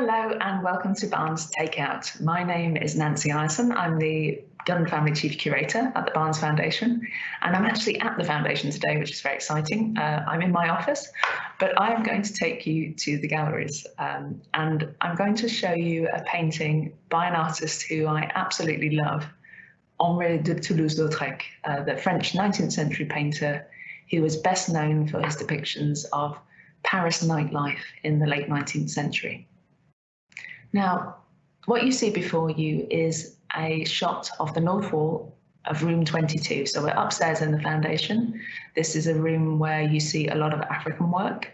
Hello and welcome to Barnes Takeout. My name is Nancy Ireson. I'm the Dunn Family Chief Curator at the Barnes Foundation and I'm actually at the foundation today which is very exciting. Uh, I'm in my office but I am going to take you to the galleries um, and I'm going to show you a painting by an artist who I absolutely love, Henri de Toulouse-Lautrec, uh, the French 19th century painter who was best known for his depictions of Paris nightlife in the late 19th century. Now, what you see before you is a shot of the north wall of room 22. So we're upstairs in the foundation. This is a room where you see a lot of African work.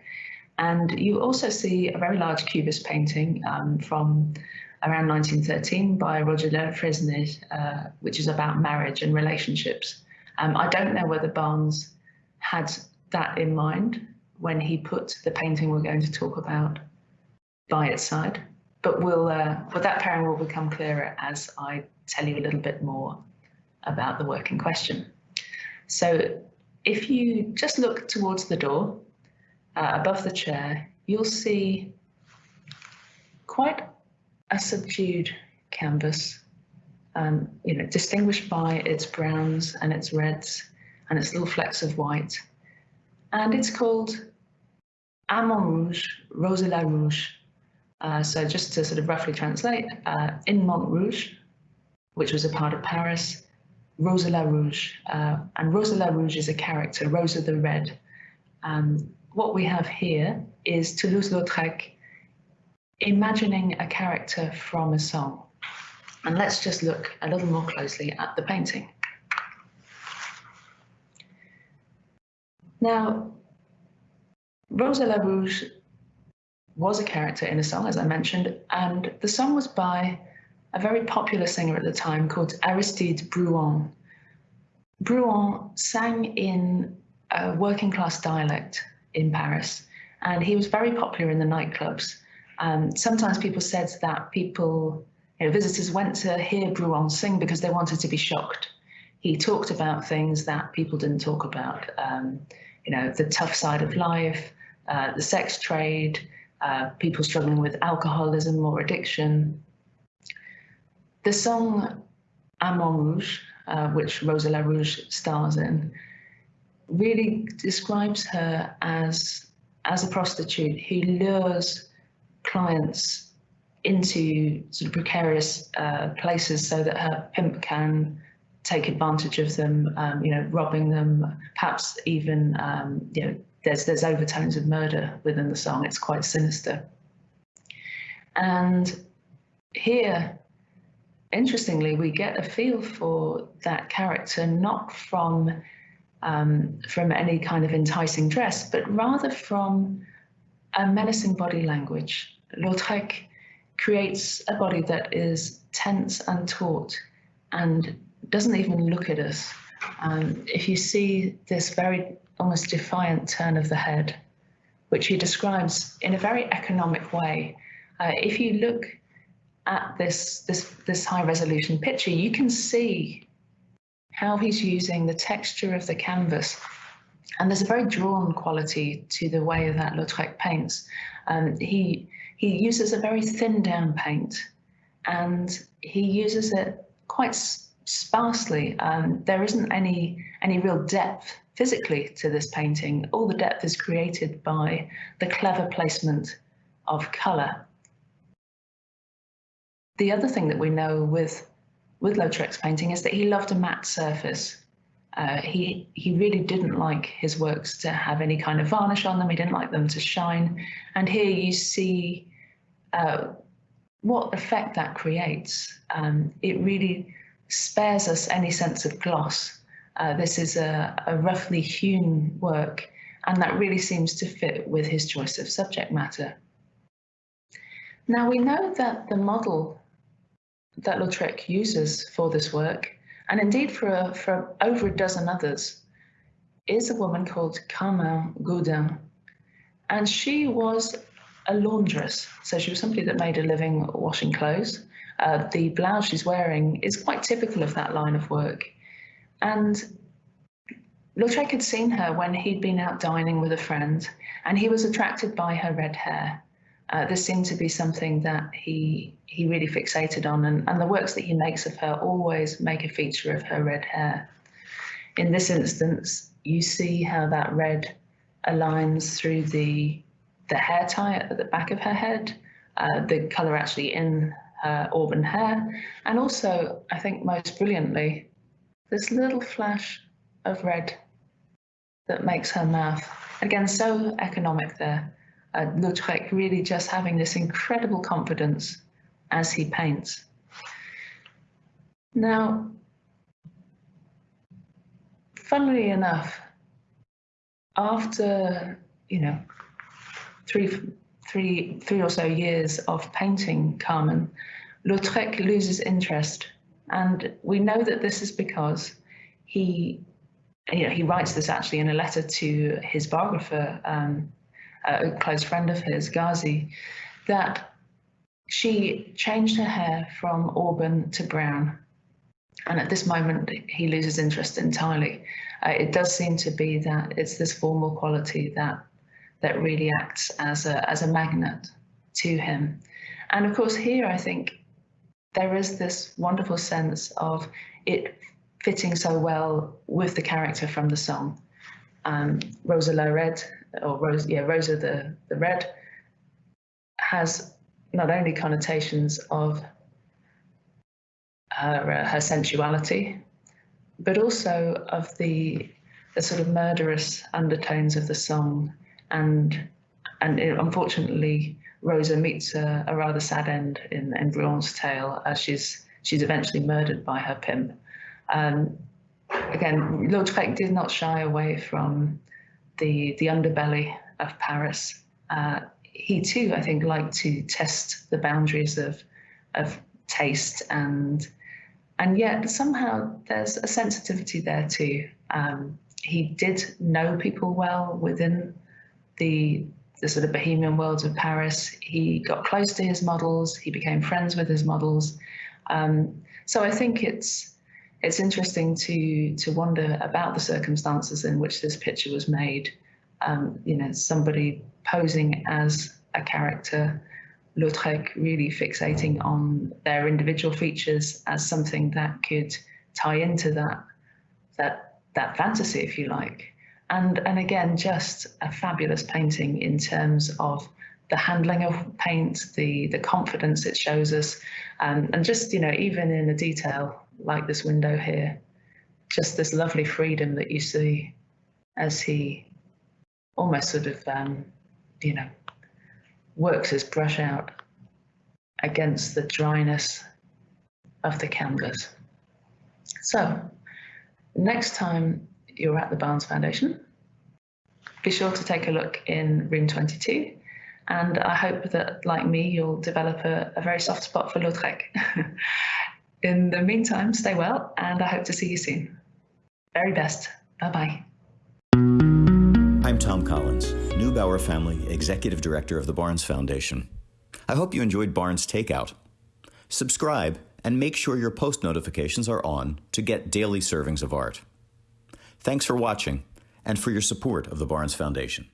And you also see a very large cubist painting um, from around 1913 by Roger Fresnaye, uh, which is about marriage and relationships. Um, I don't know whether Barnes had that in mind when he put the painting we're going to talk about by its side but we'll, uh, that pairing will become clearer as I tell you a little bit more about the work in question. So if you just look towards the door uh, above the chair, you'll see quite a subdued canvas, um, you know, distinguished by its browns and its reds and its little flecks of white. And it's called À Montrouge, Rose la Rouge, uh, so just to sort of roughly translate, uh, in Montrouge, which was a part of Paris, Rosa la Rouge, uh, and Rosa la Rouge is a character, Rosa the Red. Um, what we have here is Toulouse-Lautrec imagining a character from a song. And let's just look a little more closely at the painting. Now, Rosa la Rouge was a character in a song, as I mentioned, and the song was by a very popular singer at the time called Aristide Bruant. Bruant sang in a working class dialect in Paris, and he was very popular in the nightclubs. Um, sometimes people said that people, you know, visitors went to hear Bruant sing because they wanted to be shocked. He talked about things that people didn't talk about, um, you know, the tough side of life, uh, the sex trade, uh, people struggling with alcoholism or addiction. The song À Montrouge, uh, which Rosa La Rouge stars in, really describes her as, as a prostitute who lures clients into sort of precarious uh, places so that her pimp can take advantage of them, um, you know, robbing them, perhaps even, um, you know, there's there's overtones of murder within the song. It's quite sinister. And here, interestingly, we get a feel for that character not from um, from any kind of enticing dress, but rather from a menacing body language. Lautrec creates a body that is tense and taut and doesn't even look at us. Um, if you see this very almost defiant turn of the head, which he describes in a very economic way. Uh, if you look at this, this, this high resolution picture, you can see how he's using the texture of the canvas. And there's a very drawn quality to the way that Lautrec paints. Um, he, he uses a very thin down paint and he uses it quite sparsely. Um, there isn't any, any real depth physically to this painting. All the depth is created by the clever placement of colour. The other thing that we know with, with Lautrec's painting is that he loved a matte surface. Uh, he, he really didn't like his works to have any kind of varnish on them. He didn't like them to shine. And here you see uh, what effect that creates. Um, it really spares us any sense of gloss uh, this is a, a roughly hewn work, and that really seems to fit with his choice of subject matter. Now we know that the model that Lautrec uses for this work, and indeed for, for over a dozen others, is a woman called Carmen Gaudin. And she was a laundress, so she was somebody that made a living washing clothes. Uh, the blouse she's wearing is quite typical of that line of work. And Lautrec had seen her when he'd been out dining with a friend, and he was attracted by her red hair. uh, this seemed to be something that he he really fixated on, and, and the works that he makes of her always make a feature of her red hair. In this instance, you see how that red aligns through the the hair tie at the back of her head, uh, the colour actually in her auburn hair, and also, I think most brilliantly, this little flash of red that makes her mouth. Again, so economic there. Uh, Lautrec really just having this incredible confidence as he paints. Now, funnily enough, after, you know, three, three, three or so years of painting Carmen, Lautrec loses interest. And we know that this is because he, you know, he writes this actually in a letter to his biographer, um, a close friend of his, Gauzi, that she changed her hair from auburn to brown. And at this moment, he loses interest entirely. Uh, it does seem to be that it's this formal quality that that really acts as a as a magnet to him. And of course, here I think there is this wonderful sense of it fitting so well with the character from the song. Um, Rosa La Red, or Rose, yeah, Rosa the, the Red, has not only connotations of her, uh, her sensuality, but also of the, the sort of murderous undertones of the song. And, and it, unfortunately, Rosa meets a, a, rather sad end in, in Bruant's tale as she's, she's eventually murdered by her pimp. Um, again, Lautrec did not shy away from the, the underbelly of Paris. Uh, he too, I think, liked to test the boundaries of, of taste and and yet somehow there's a sensitivity there too. Um, he did know people well within the the sort of bohemian worlds of Paris. He got close to his models. He became friends with his models. Um, so I think it's it's interesting to to wonder about the circumstances in which this picture was made. Um, you know, somebody posing as a character, Lautrec really fixating on their individual features as something that could tie into that that that fantasy, if you like. And and again, just a fabulous painting in terms of the handling of paint, the the confidence it shows us, um, and just you know even in a detail like this window here, just this lovely freedom that you see as he almost sort of um, you know works his brush out against the dryness of the canvas. So next time you're at the Barnes Foundation, be sure to take a look in room 22 and I hope that, like me, you'll develop a, a very soft spot for Lautrec. in the meantime, stay well and I hope to see you soon. Very best. Bye-bye. I'm Tom Collins, Neubauer Family Executive Director of the Barnes Foundation. I hope you enjoyed Barnes Takeout. Subscribe and make sure your post notifications are on to get daily servings of art. Thanks for watching and for your support of the Barnes Foundation.